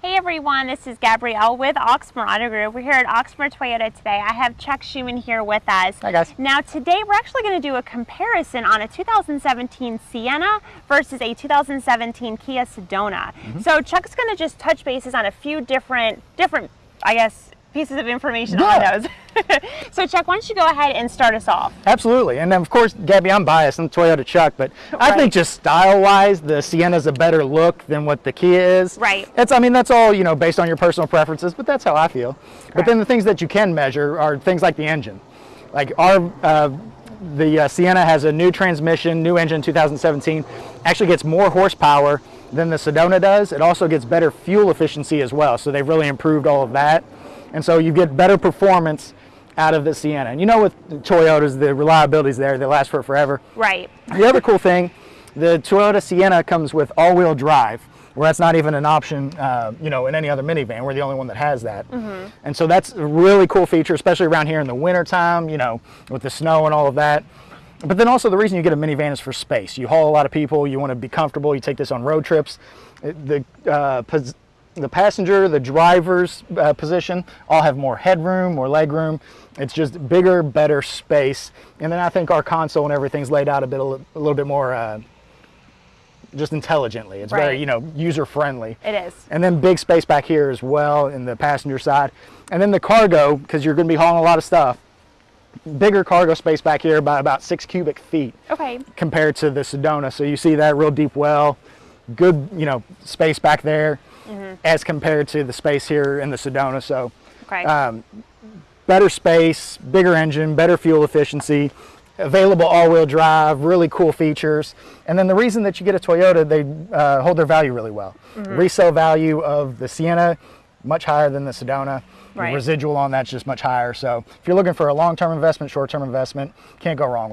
Hey everyone, this is Gabrielle with Oxmoor Auto Group. We're here at Oxmoor Toyota today. I have Chuck Schuman here with us. Hi guys. Now today we're actually going to do a comparison on a 2017 Sienna versus a 2017 Kia Sedona. Mm -hmm. So Chuck's going to just touch bases on a few different, different, I guess, pieces of information yeah. on those. so Chuck, why don't you go ahead and start us off? Absolutely. And then of course, Gabby, I'm biased. I'm Toyota Chuck, but right. I think just style-wise, the Sienna's a better look than what the Kia is. Right. It's, I mean, that's all, you know, based on your personal preferences, but that's how I feel. Correct. But then the things that you can measure are things like the engine. Like our, uh, the uh, Sienna has a new transmission, new engine 2017, actually gets more horsepower than the Sedona does. It also gets better fuel efficiency as well. So they've really improved all of that. And so you get better performance out of the Sienna. And you know with Toyotas, the reliability is there, they last for forever. Right. The other cool thing, the Toyota Sienna comes with all-wheel drive, where that's not even an option, uh, you know, in any other minivan. We're the only one that has that. Mm -hmm. And so that's a really cool feature, especially around here in the winter time, you know, with the snow and all of that. But then also the reason you get a minivan is for space. You haul a lot of people, you want to be comfortable, you take this on road trips. The uh, the passenger, the driver's uh, position all have more headroom, more legroom. It's just bigger, better space. And then I think our console and everything's laid out a bit, a little bit more uh, just intelligently. It's right. very, you know, user friendly. It is. And then big space back here as well in the passenger side. And then the cargo, because you're going to be hauling a lot of stuff, bigger cargo space back here by about six cubic feet. Okay. Compared to the Sedona. So you see that real deep well, good, you know, space back there mm -hmm. as compared to the space here in the Sedona. So okay. um, better space, bigger engine, better fuel efficiency, available all-wheel drive, really cool features. And then the reason that you get a Toyota, they uh, hold their value really well. Mm -hmm. Resale value of the Sienna, much higher than the Sedona. Right. The residual on that's just much higher. So if you're looking for a long-term investment, short-term investment, can't go wrong